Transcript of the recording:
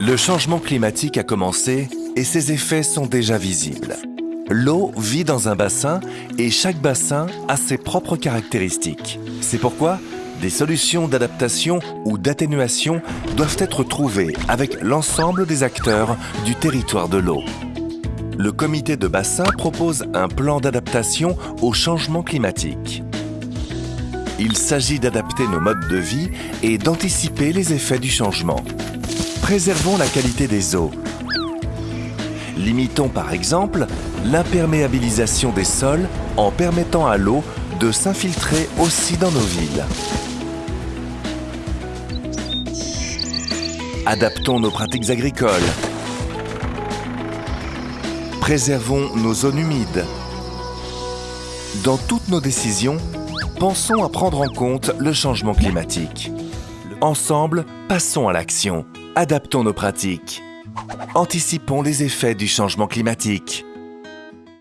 Le changement climatique a commencé et ses effets sont déjà visibles. L'eau vit dans un bassin et chaque bassin a ses propres caractéristiques. C'est pourquoi des solutions d'adaptation ou d'atténuation doivent être trouvées avec l'ensemble des acteurs du territoire de l'eau. Le comité de bassin propose un plan d'adaptation au changement climatique. Il s'agit d'adapter nos modes de vie et d'anticiper les effets du changement. Préservons la qualité des eaux. Limitons par exemple l'imperméabilisation des sols en permettant à l'eau de s'infiltrer aussi dans nos villes. Adaptons nos pratiques agricoles. Préservons nos zones humides. Dans toutes nos décisions, pensons à prendre en compte le changement climatique. Ensemble, passons à l'action. Adaptons nos pratiques. Anticipons les effets du changement climatique.